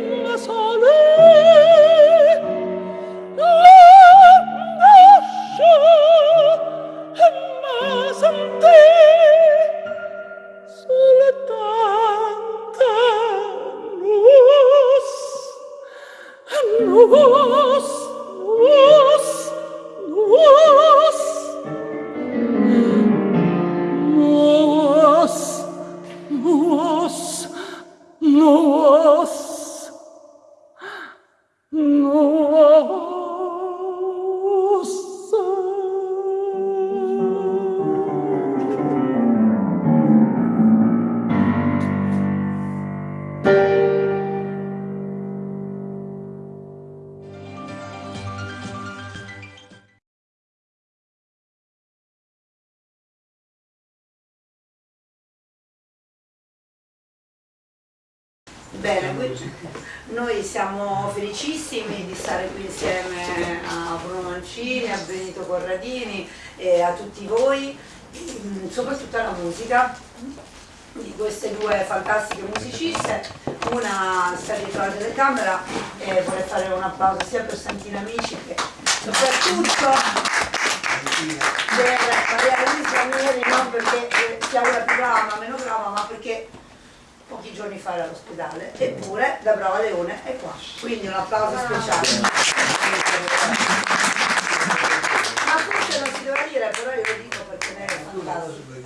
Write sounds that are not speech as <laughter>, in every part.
Bene, noi siamo felicissimi di stare qui insieme a Bruno Mancini, a Benito Corradini e a tutti voi, mm, soprattutto alla musica di queste due fantastiche musiciste, una sta dietro la telecamera e vorrei fare un applauso sia per Santini Amici che soprattutto per Maria Luisa Mieri, non perché sia una più brava meno brava, ma perché pochi giorni fa era all'ospedale, eppure da Brava Leone è qua. Quindi un applauso speciale. Ma forse non si doveva dire, però io lo dico perché lei è fantastica.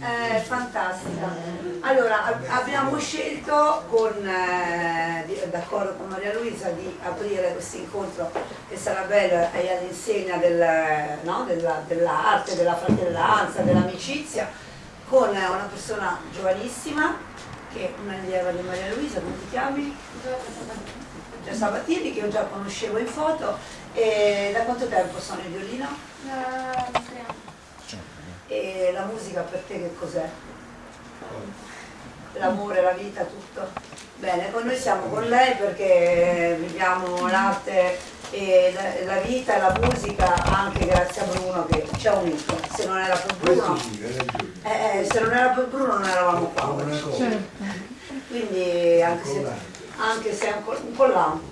È fantastica. Allora, abbiamo scelto, eh, d'accordo con Maria Luisa, di aprire questo incontro che sarà bello e all'insegna del, no, dell'arte, della della fratellanza, dell'amicizia, con una persona giovanissima che è una allieva di Maria Luisa, come ti chiami? Giorgia Sabatini, che io già conoscevo in foto. E da quanto tempo sono in violino? Da tre anni. E la musica per te che cos'è? L'amore, la vita, tutto? Bene, con noi siamo con lei perché viviamo l'arte e la, la, vita e la musica anche grazie a Bruno che ci ha unito. Se non era per Bruno, eh, eh, se non era per Bruno non eravamo qua. Quindi anche se, anche se un collante.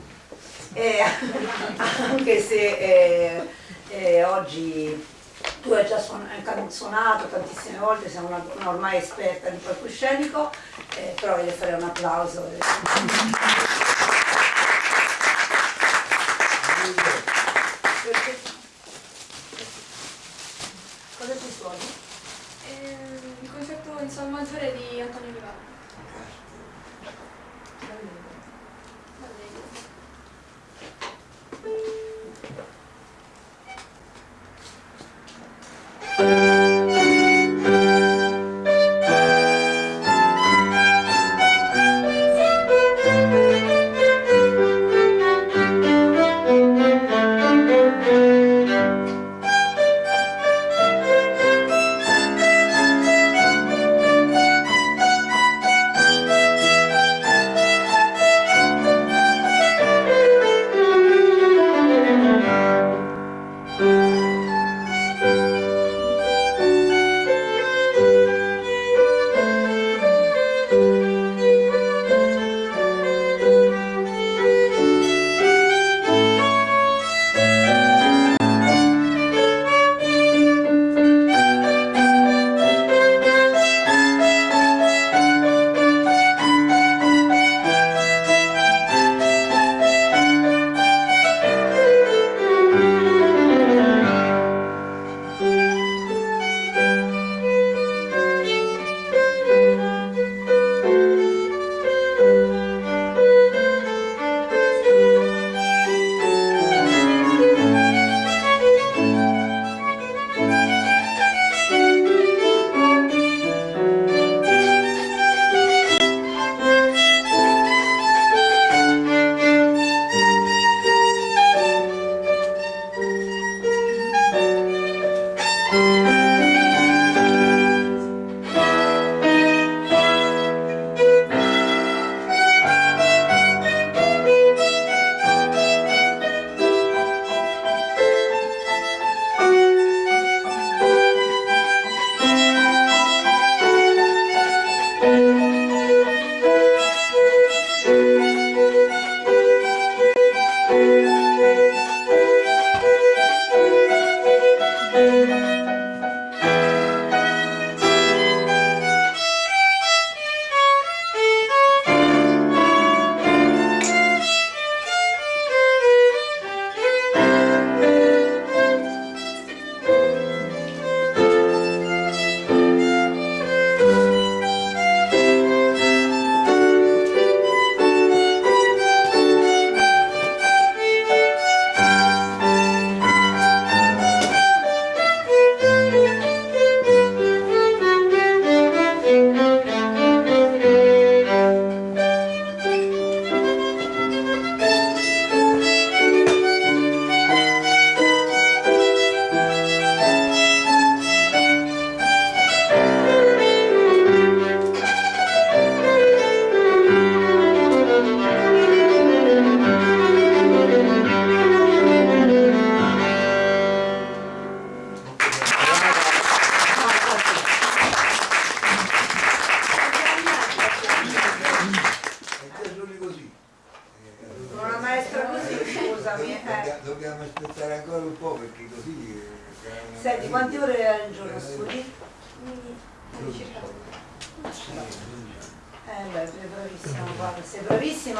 Eh, <laughs> anche se eh, eh, oggi tu hai già suonato tantissime volte, sei una, una ormai esperta di palcoscenico, eh, però voglio fare un applauso.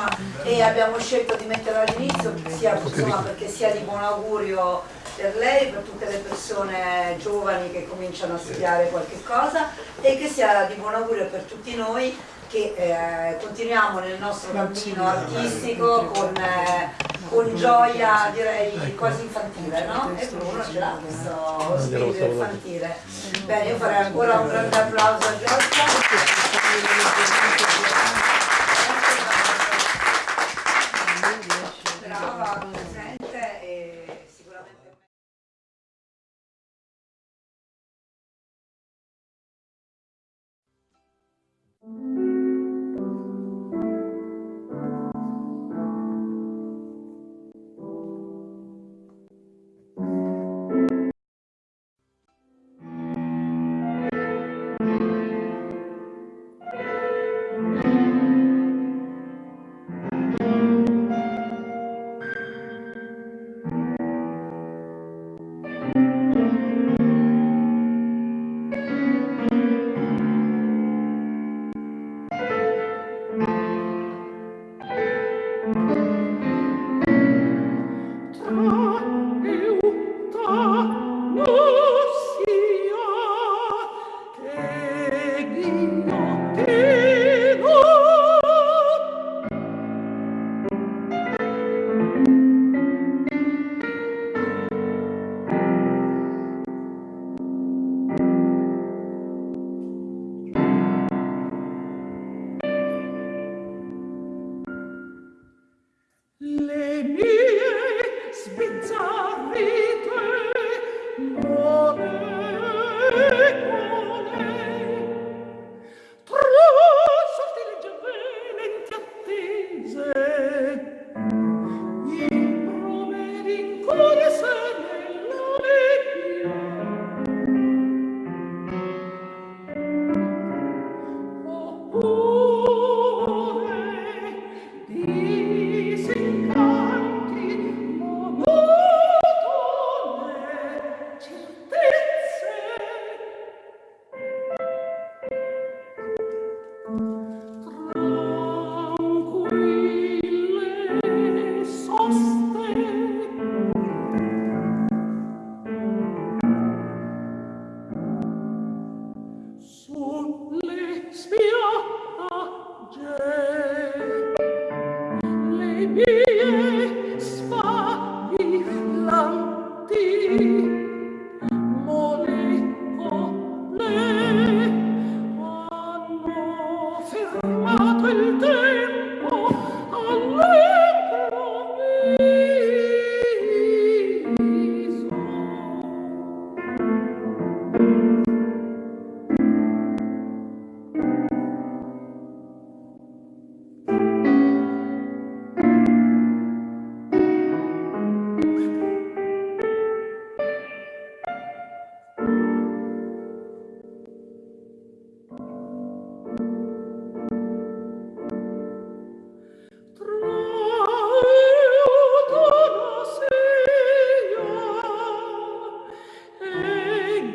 Bravissima e abbiamo scelto di metterla all'inizio sia, insomma, perché sia di buon augurio per lei, per tutte le persone giovani che cominciano a studiare qualche cosa e che sia di buon augurio per tutti noi che eh, continuiamo nel nostro cammino artistico con, eh, con gioia direi quasi infantile, no? E Bruno ce l'ha questo spirito infantile. Bene, io farei ancora un grande applauso a Giorgia.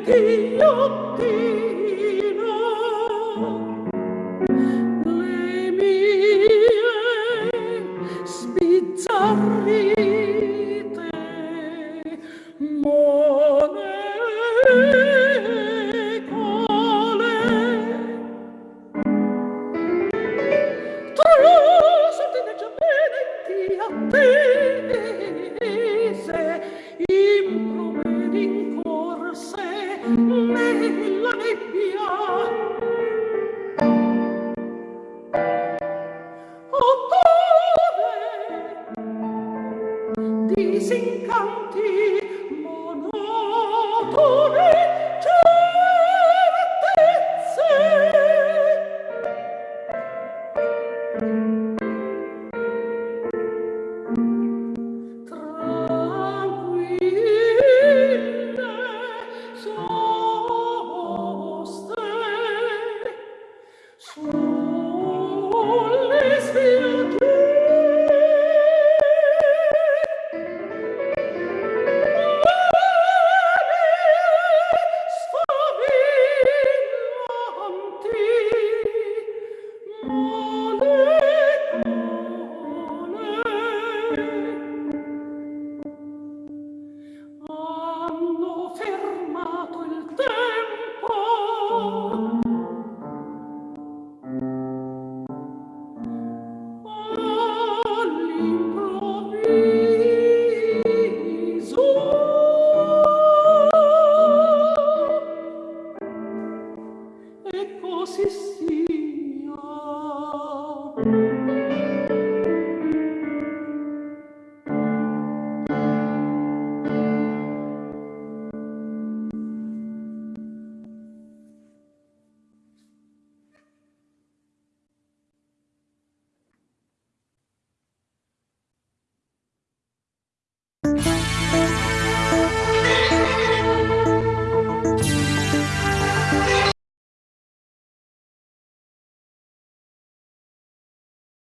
Dio, Dio.